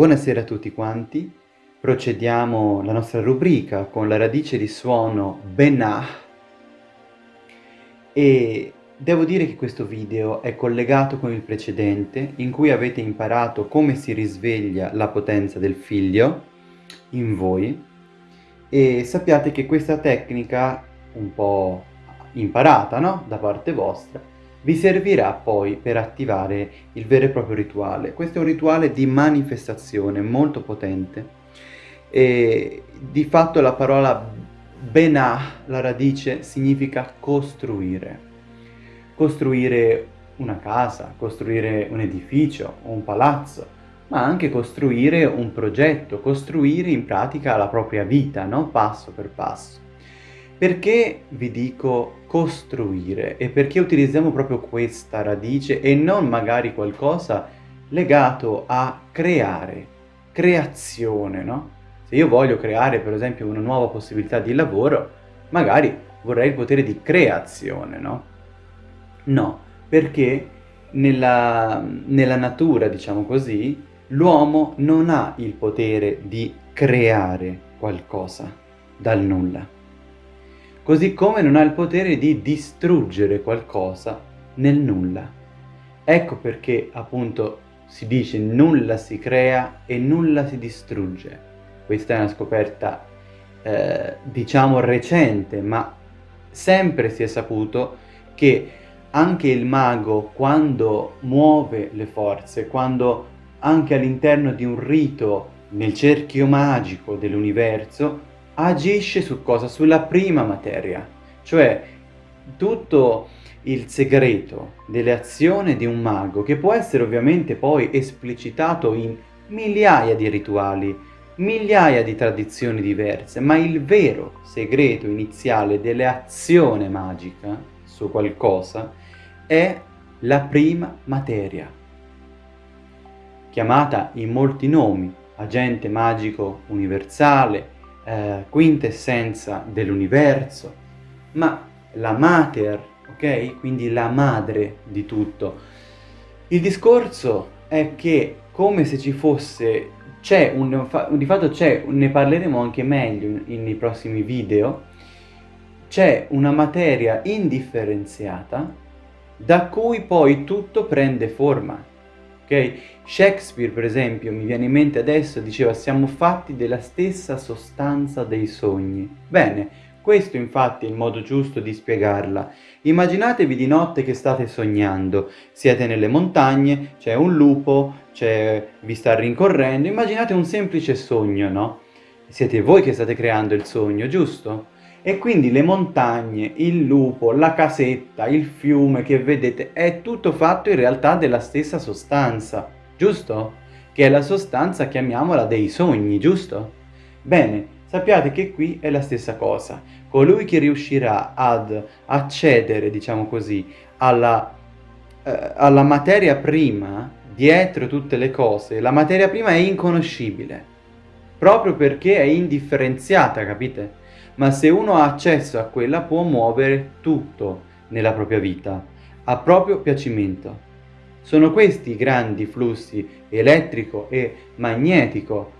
Buonasera a tutti quanti, procediamo la nostra rubrica con la radice di suono Benah e devo dire che questo video è collegato con il precedente in cui avete imparato come si risveglia la potenza del figlio in voi. E sappiate che questa tecnica un po' imparata no? da parte vostra vi servirà poi per attivare il vero e proprio rituale. Questo è un rituale di manifestazione molto potente e di fatto la parola Benah, la radice, significa costruire. Costruire una casa, costruire un edificio, un palazzo, ma anche costruire un progetto, costruire in pratica la propria vita, no? passo per passo. Perché vi dico costruire e perché utilizziamo proprio questa radice e non magari qualcosa legato a creare, creazione, no? Se io voglio creare per esempio una nuova possibilità di lavoro, magari vorrei il potere di creazione, no? No, perché nella, nella natura, diciamo così, l'uomo non ha il potere di creare qualcosa dal nulla così come non ha il potere di distruggere qualcosa nel nulla. Ecco perché appunto si dice nulla si crea e nulla si distrugge. Questa è una scoperta eh, diciamo recente, ma sempre si è saputo che anche il mago quando muove le forze, quando anche all'interno di un rito nel cerchio magico dell'universo agisce su cosa? Sulla prima materia, cioè tutto il segreto delle azioni di un mago, che può essere ovviamente poi esplicitato in migliaia di rituali, migliaia di tradizioni diverse, ma il vero segreto iniziale dell'azione magica su qualcosa è la prima materia, chiamata in molti nomi, agente magico universale, eh, quintessenza dell'universo, ma la mater, ok? Quindi la madre di tutto. Il discorso è che come se ci fosse, c'è un, di fatto c'è, ne parleremo anche meglio nei prossimi video, c'è una materia indifferenziata da cui poi tutto prende forma ok? Shakespeare, per esempio, mi viene in mente adesso, diceva siamo fatti della stessa sostanza dei sogni. Bene, questo infatti è il modo giusto di spiegarla. Immaginatevi di notte che state sognando, siete nelle montagne, c'è un lupo, vi sta rincorrendo, immaginate un semplice sogno, no? Siete voi che state creando il sogno, giusto? E quindi le montagne, il lupo, la casetta, il fiume che vedete è tutto fatto in realtà della stessa sostanza, giusto? Che è la sostanza, chiamiamola, dei sogni, giusto? Bene, sappiate che qui è la stessa cosa. Colui che riuscirà ad accedere, diciamo così, alla, eh, alla materia prima dietro tutte le cose, la materia prima è inconoscibile, proprio perché è indifferenziata, capite? Ma se uno ha accesso a quella può muovere tutto nella propria vita, a proprio piacimento. Sono questi i grandi flussi elettrico e magnetico,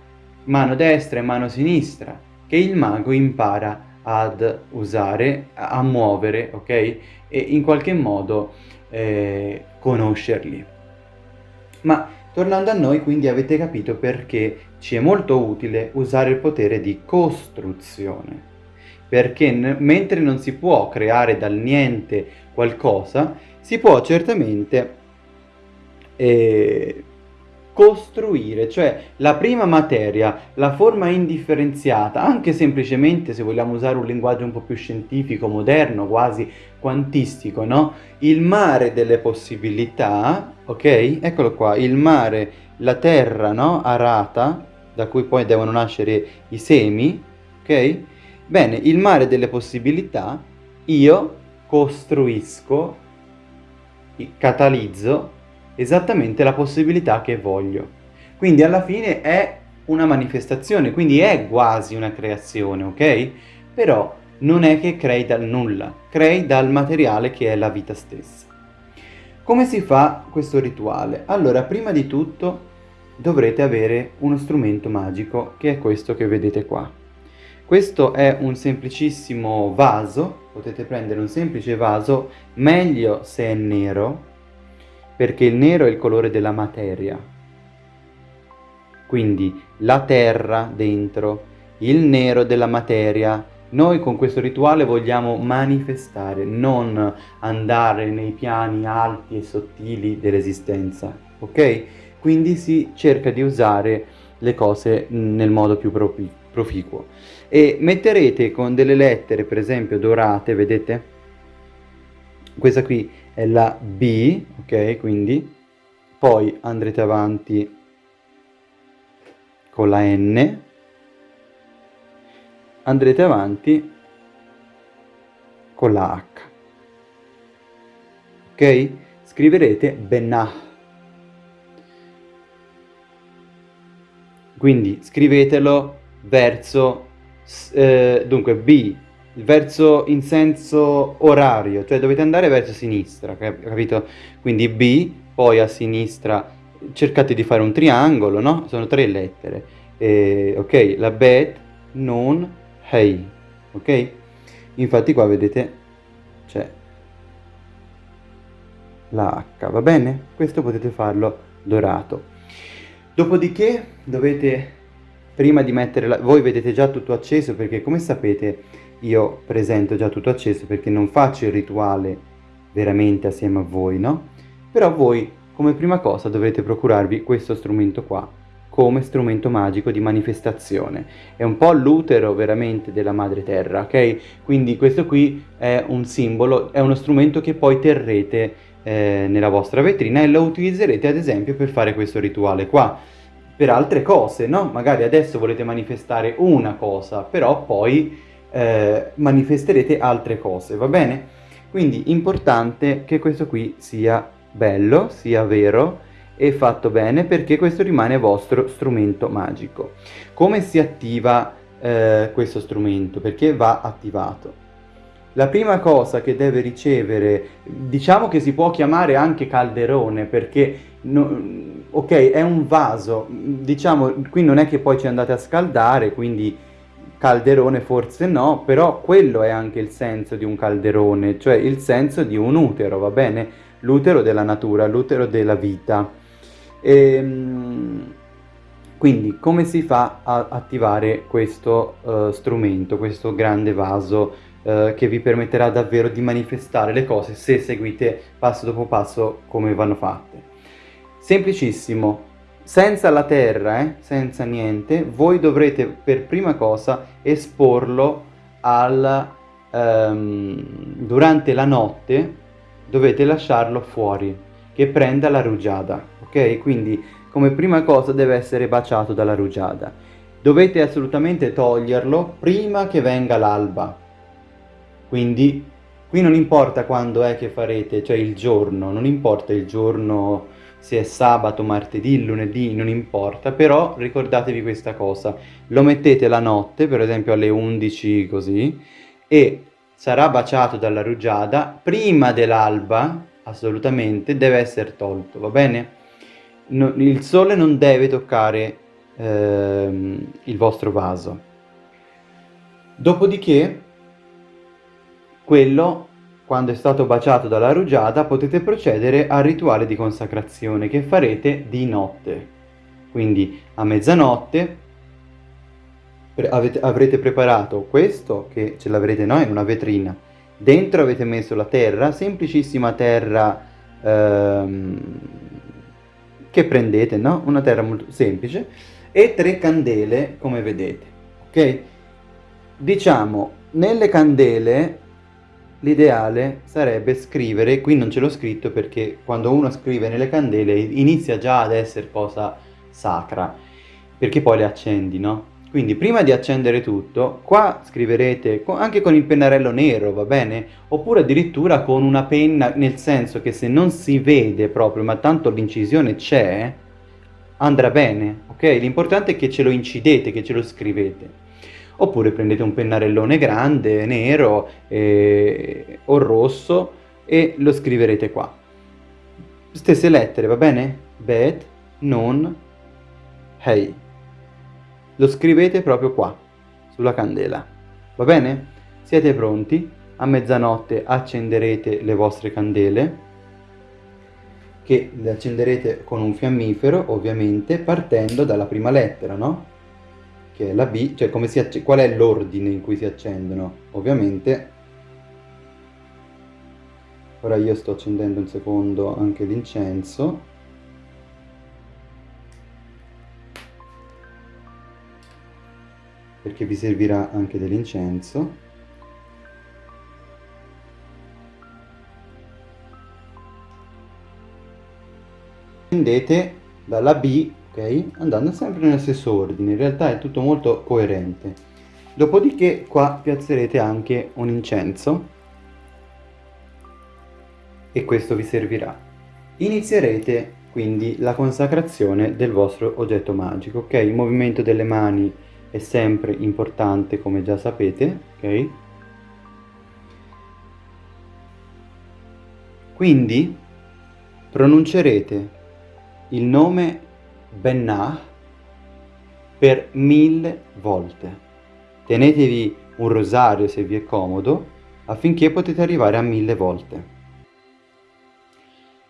mano destra e mano sinistra, che il mago impara ad usare, a muovere, ok? E in qualche modo eh, conoscerli. Ma tornando a noi, quindi avete capito perché ci è molto utile usare il potere di costruzione perché mentre non si può creare dal niente qualcosa, si può certamente eh, costruire, cioè la prima materia, la forma indifferenziata, anche semplicemente se vogliamo usare un linguaggio un po' più scientifico, moderno, quasi quantistico, no? Il mare delle possibilità, ok? Eccolo qua, il mare, la terra, no? Arata, da cui poi devono nascere i semi, ok? Bene, il mare delle possibilità, io costruisco, catalizzo esattamente la possibilità che voglio. Quindi alla fine è una manifestazione, quindi è quasi una creazione, ok? Però non è che crei dal nulla, crei dal materiale che è la vita stessa. Come si fa questo rituale? Allora, prima di tutto dovrete avere uno strumento magico che è questo che vedete qua. Questo è un semplicissimo vaso, potete prendere un semplice vaso, meglio se è nero, perché il nero è il colore della materia. Quindi la terra dentro, il nero della materia, noi con questo rituale vogliamo manifestare, non andare nei piani alti e sottili dell'esistenza, ok? Quindi si cerca di usare le cose nel modo più proficuo. E metterete con delle lettere, per esempio, dorate, vedete? Questa qui è la B, ok? Quindi poi andrete avanti con la N, andrete avanti con la H. Ok? Scriverete Benah. Quindi scrivetelo verso, eh, dunque B, verso in senso orario, cioè dovete andare verso sinistra, capito? Quindi B, poi a sinistra cercate di fare un triangolo, no? Sono tre lettere. Eh, ok, la Bet, Non, hey, ok? Infatti qua vedete c'è la H, va bene? Questo potete farlo dorato. Dopodiché dovete, prima di mettere la... voi vedete già tutto acceso perché come sapete io presento già tutto acceso perché non faccio il rituale veramente assieme a voi, no? Però voi come prima cosa dovrete procurarvi questo strumento qua come strumento magico di manifestazione. È un po' l'utero veramente della madre terra, ok? Quindi questo qui è un simbolo, è uno strumento che poi terrete eh, nella vostra vetrina e lo utilizzerete ad esempio per fare questo rituale qua. Per altre cose, no? Magari adesso volete manifestare una cosa, però poi eh, manifesterete altre cose, va bene? Quindi importante che questo qui sia bello, sia vero, e fatto bene perché questo rimane vostro strumento magico. Come si attiva eh, questo strumento? Perché va attivato. La prima cosa che deve ricevere, diciamo che si può chiamare anche calderone perché, no, ok, è un vaso, diciamo, qui non è che poi ci andate a scaldare, quindi calderone forse no, però quello è anche il senso di un calderone, cioè il senso di un utero, va bene? L'utero della natura, l'utero della vita. Ehm, quindi come si fa a attivare questo uh, strumento, questo grande vaso uh, che vi permetterà davvero di manifestare le cose se seguite passo dopo passo come vanno fatte? Semplicissimo, senza la terra, eh, senza niente, voi dovrete per prima cosa esporlo al, um, durante la notte, dovete lasciarlo fuori, che prenda la rugiada ok? Quindi come prima cosa deve essere baciato dalla rugiada. Dovete assolutamente toglierlo prima che venga l'alba. Quindi qui non importa quando è che farete, cioè il giorno, non importa il giorno se è sabato, martedì, lunedì, non importa, però ricordatevi questa cosa, lo mettete la notte, per esempio alle 11 così, e sarà baciato dalla rugiada, prima dell'alba, assolutamente, deve essere tolto, va bene? no, il sole non deve toccare ehm, il vostro vaso. Dopodiché, quello, quando è stato baciato dalla rugiada, potete procedere al rituale di consacrazione che farete di notte. Quindi a mezzanotte avete, avrete preparato questo, che ce l'avrete no, in una vetrina. Dentro avete messo la terra, semplicissima terra ehm, che prendete, no? Una terra molto semplice e tre candele come vedete, ok? Diciamo, nelle candele l'ideale sarebbe scrivere, qui non ce l'ho scritto perché quando uno scrive nelle candele inizia già ad essere cosa sacra, perché poi le accendi, no? Quindi prima di accendere tutto, qua scriverete anche con il pennarello nero, va bene? Oppure addirittura con una penna, nel senso che se non si vede proprio, ma tanto l'incisione c'è, andrà bene, ok? L'importante è che ce lo incidete, che ce lo scrivete. Oppure prendete un pennarellone grande, nero eh, o rosso e lo scriverete qua. Stesse lettere, va bene? Bet, non, hey. Lo scrivete proprio qua, sulla candela. Va bene? Siete pronti? A mezzanotte accenderete le vostre candele che le accenderete con un fiammifero ovviamente partendo dalla prima lettera, no? Che è la B, cioè come si qual è l'ordine in cui si accendono? Ovviamente ora io sto accendendo un secondo anche l'incenso perché vi servirà anche dell'incenso scendete dalla B, ok? Andando sempre nello stesso ordine, in realtà è tutto molto coerente. Dopodiché qua piazzerete anche un incenso e questo vi servirà. Inizierete quindi la consacrazione del vostro oggetto magico, ok? Il movimento delle mani è sempre importante come già sapete, ok? Quindi pronuncerete il nome Bennah per mille volte. Tenetevi un rosario se vi è comodo affinché potete arrivare a mille volte.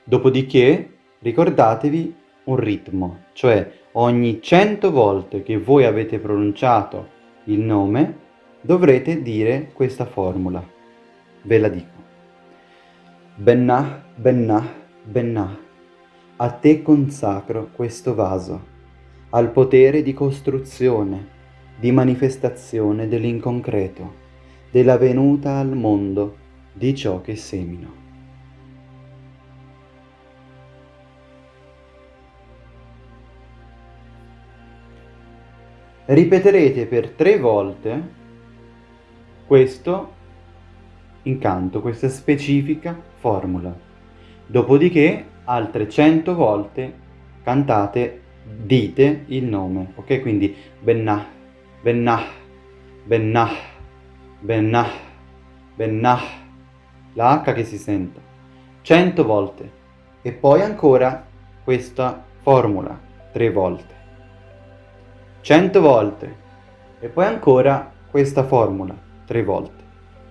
Dopodiché ricordatevi un ritmo, cioè ogni cento volte che voi avete pronunciato il nome dovrete dire questa formula. Ve la dico. Bennah, Bennah, Bennah. A te consacro questo vaso, al potere di costruzione, di manifestazione dell'inconcreto, della venuta al mondo di ciò che semino. Ripeterete per tre volte questo incanto, questa specifica formula. Dopodiché altre 100 volte cantate, dite il nome, ok? Quindi Bennah, Bennah, Bennah, Bennah, Bennah, la H che si senta, 100 volte e poi ancora questa formula, 3 volte, 100 volte e poi ancora questa formula, 3 volte.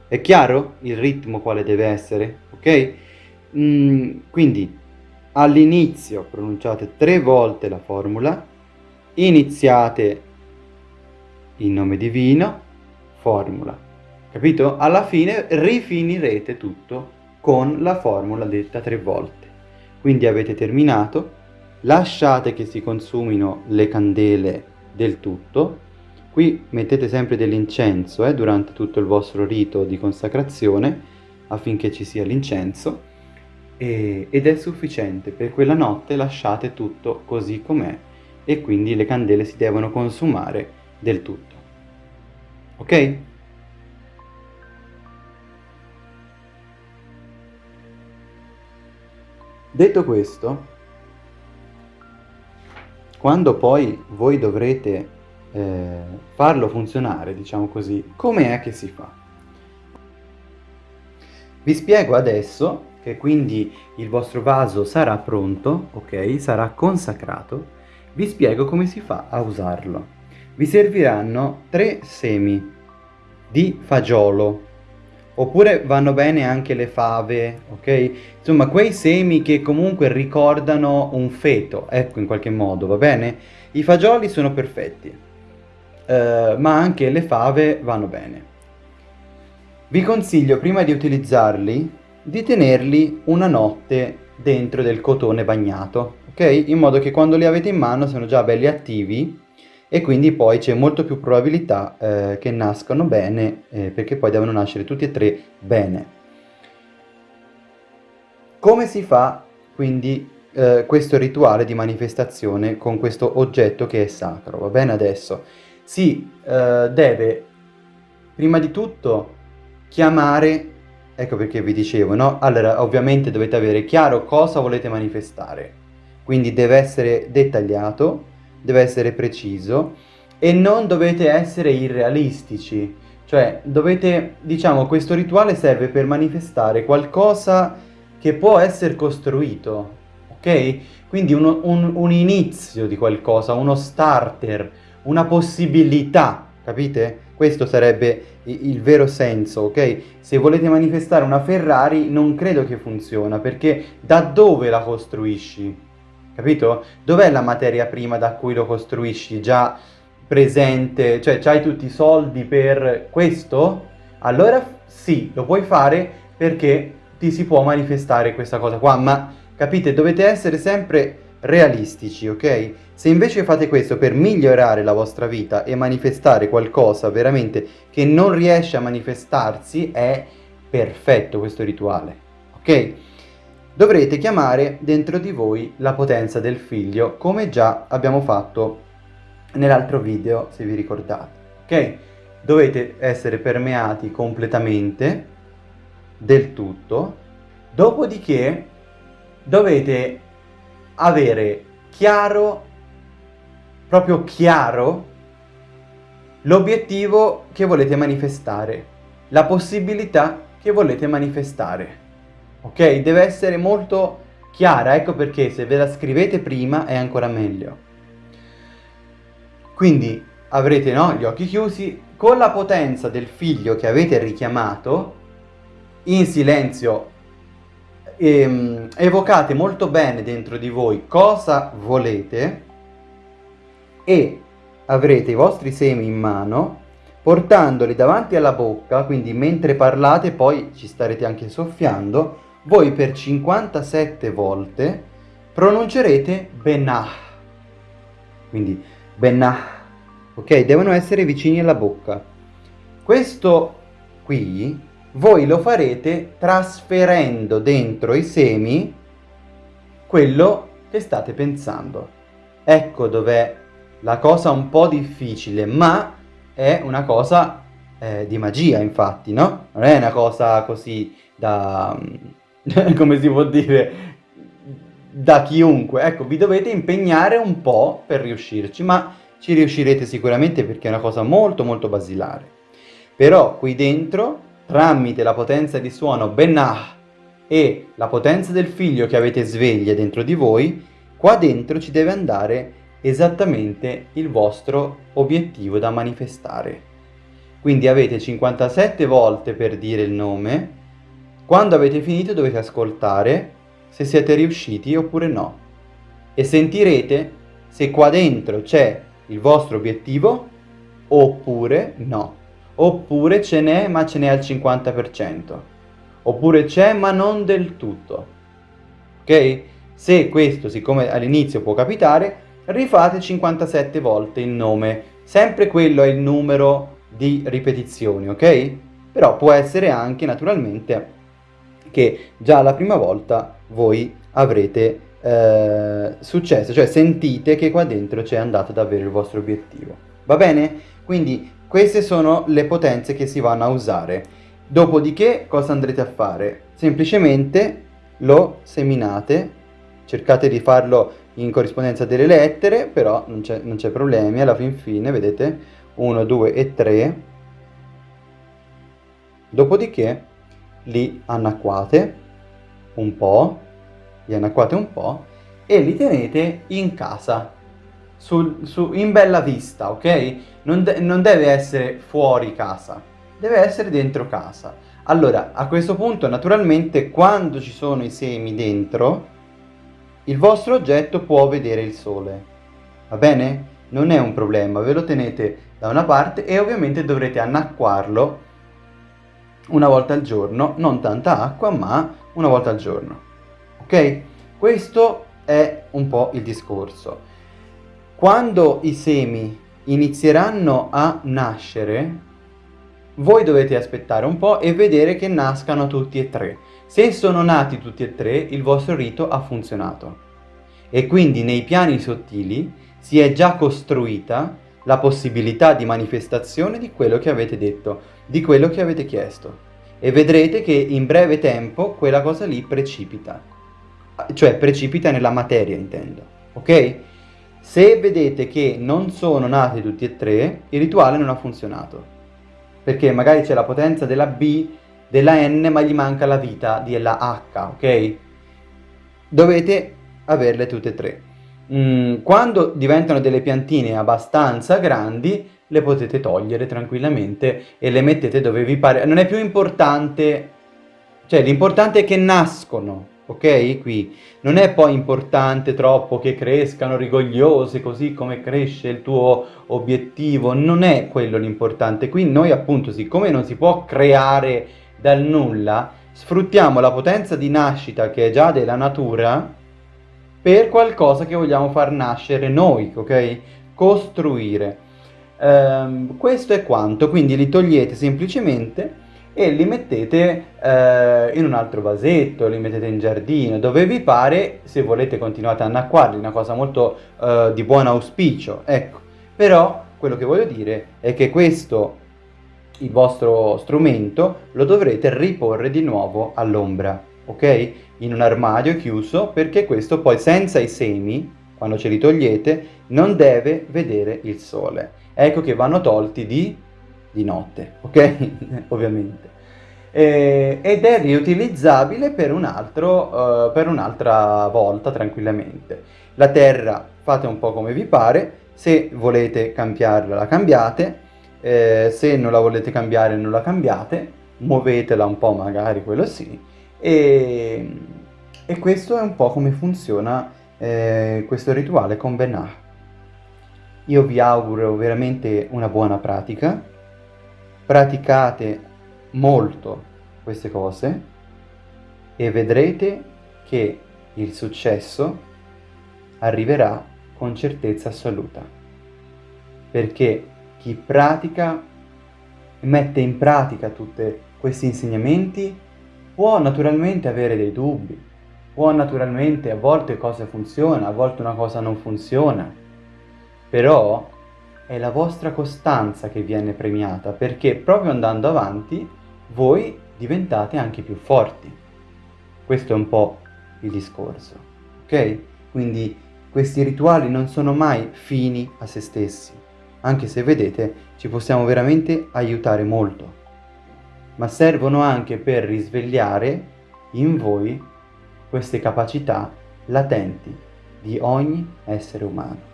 È chiaro il ritmo quale deve essere, ok? Mm, quindi all'inizio pronunciate tre volte la formula, iniziate il nome divino, formula, capito? Alla fine rifinirete tutto con la formula detta tre volte. Quindi avete terminato, lasciate che si consumino le candele del tutto, qui mettete sempre dell'incenso eh, durante tutto il vostro rito di consacrazione affinché ci sia l'incenso e, ed è sufficiente, per quella notte lasciate tutto così com'è e quindi le candele si devono consumare del tutto. Ok? Detto questo, quando poi voi dovrete eh, farlo funzionare, diciamo così, come è che si fa? Vi spiego adesso che quindi il vostro vaso sarà pronto, ok? Sarà consacrato. Vi spiego come si fa a usarlo. Vi serviranno tre semi di fagiolo, oppure vanno bene anche le fave, ok? Insomma, quei semi che comunque ricordano un feto, ecco in qualche modo, va bene? I fagioli sono perfetti, uh, ma anche le fave vanno bene. Vi consiglio prima di utilizzarli di tenerli una notte dentro del cotone bagnato, ok? In modo che quando li avete in mano sono già belli attivi e quindi poi c'è molto più probabilità eh, che nascano bene eh, perché poi devono nascere tutti e tre bene. Come si fa quindi eh, questo rituale di manifestazione con questo oggetto che è sacro? Va bene adesso? Si eh, deve prima di tutto chiamare Ecco perché vi dicevo, no? Allora, ovviamente dovete avere chiaro cosa volete manifestare. Quindi deve essere dettagliato, deve essere preciso e non dovete essere irrealistici. Cioè, dovete, diciamo, questo rituale serve per manifestare qualcosa che può essere costruito, ok? Quindi uno, un, un inizio di qualcosa, uno starter, una possibilità, capite? Questo sarebbe il vero senso, ok? Se volete manifestare una Ferrari non credo che funziona, perché da dove la costruisci? Capito? Dov'è la materia prima da cui lo costruisci? Già presente, cioè hai tutti i soldi per questo? Allora sì, lo puoi fare perché ti si può manifestare questa cosa qua, ma capite, dovete essere sempre realistici, ok? Se invece fate questo per migliorare la vostra vita e manifestare qualcosa veramente che non riesce a manifestarsi, è perfetto questo rituale, ok? Dovrete chiamare dentro di voi la potenza del figlio, come già abbiamo fatto nell'altro video, se vi ricordate, ok? Dovete essere permeati completamente del tutto, dopodiché dovete avere chiaro, proprio chiaro, l'obiettivo che volete manifestare, la possibilità che volete manifestare. Ok? Deve essere molto chiara, ecco perché se ve la scrivete prima è ancora meglio. Quindi avrete no, gli occhi chiusi, con la potenza del figlio che avete richiamato, in silenzio ehm, evocate molto bene dentro di voi cosa volete e avrete i vostri semi in mano portandoli davanti alla bocca, quindi mentre parlate poi ci starete anche soffiando, voi per 57 volte pronuncerete Benah. Quindi Benah, ok? Devono essere vicini alla bocca. Questo qui voi lo farete trasferendo dentro i semi quello che state pensando. Ecco dov'è la cosa un po' difficile, ma è una cosa eh, di magia, infatti, no? Non è una cosa così da... come si può dire? Da chiunque. Ecco, vi dovete impegnare un po' per riuscirci, ma ci riuscirete sicuramente perché è una cosa molto molto basilare. Però qui dentro tramite la potenza di suono Benah e la potenza del figlio che avete sveglia dentro di voi, qua dentro ci deve andare esattamente il vostro obiettivo da manifestare. Quindi avete 57 volte per dire il nome, quando avete finito dovete ascoltare se siete riusciti oppure no. E sentirete se qua dentro c'è il vostro obiettivo oppure no oppure ce n'è ma ce n'è al 50%, oppure c'è ma non del tutto. Ok? Se questo, siccome all'inizio può capitare, rifate 57 volte il nome, sempre quello è il numero di ripetizioni, ok? Però può essere anche naturalmente che già la prima volta voi avrete eh, successo, cioè sentite che qua dentro c'è andato davvero il vostro obiettivo. Va bene? Quindi queste sono le potenze che si vanno a usare. Dopodiché cosa andrete a fare? Semplicemente lo seminate, cercate di farlo in corrispondenza delle lettere, però non c'è problemi, alla fin fine, vedete, 1, 2 e 3. Dopodiché li annacquate un po', li annacquate un po' e li tenete in casa sul, su, in bella vista, ok? Non, de non deve essere fuori casa, deve essere dentro casa. Allora, a questo punto, naturalmente, quando ci sono i semi dentro, il vostro oggetto può vedere il sole, va bene? Non è un problema, ve lo tenete da una parte e ovviamente dovrete annacquarlo una volta al giorno, non tanta acqua, ma una volta al giorno, ok? Questo è un po' il discorso. Quando i semi inizieranno a nascere, voi dovete aspettare un po' e vedere che nascano tutti e tre. Se sono nati tutti e tre, il vostro rito ha funzionato. E quindi nei piani sottili si è già costruita la possibilità di manifestazione di quello che avete detto, di quello che avete chiesto. E vedrete che in breve tempo quella cosa lì precipita. Cioè precipita nella materia, intendo. Ok? Se vedete che non sono nati tutti e tre, il rituale non ha funzionato. Perché magari c'è la potenza della B, della N, ma gli manca la vita della H, ok? Dovete averle tutte e tre. Mm, quando diventano delle piantine abbastanza grandi, le potete togliere tranquillamente e le mettete dove vi pare. Non è più importante, cioè l'importante è che nascono, ok? Qui non è poi importante troppo che crescano rigogliose così come cresce il tuo obiettivo, non è quello l'importante. Qui noi appunto, siccome non si può creare dal nulla, sfruttiamo la potenza di nascita che è già della natura per qualcosa che vogliamo far nascere noi, ok? Costruire. Um, questo è quanto, quindi li togliete semplicemente e li mettete eh, in un altro vasetto, li mettete in giardino, dove vi pare, se volete continuate a annacquarli, una cosa molto eh, di buon auspicio, ecco. Però quello che voglio dire è che questo, il vostro strumento, lo dovrete riporre di nuovo all'ombra, ok? In un armadio chiuso, perché questo poi senza i semi, quando ce li togliete, non deve vedere il sole. Ecco che vanno tolti di di notte, ok? Ovviamente. Eh, ed è riutilizzabile per, un altro, uh, un'altra volta tranquillamente. La terra fate un po' come vi pare, se volete cambiarla la cambiate, eh, se non la volete cambiare non la cambiate, muovetela un po' magari, quello sì, e, e questo è un po' come funziona eh, questo rituale con Benah. Io vi auguro veramente una buona pratica, praticate molto queste cose e vedrete che il successo arriverà con certezza assoluta. Perché chi pratica mette in pratica tutti questi insegnamenti può naturalmente avere dei dubbi, può naturalmente a volte cosa funziona, a volte una cosa non funziona, però è la vostra costanza che viene premiata, perché proprio andando avanti voi diventate anche più forti. Questo è un po' il discorso, ok? Quindi questi rituali non sono mai fini a se stessi, anche se vedete ci possiamo veramente aiutare molto, ma servono anche per risvegliare in voi queste capacità latenti di ogni essere umano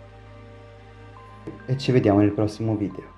e ci vediamo nel prossimo video.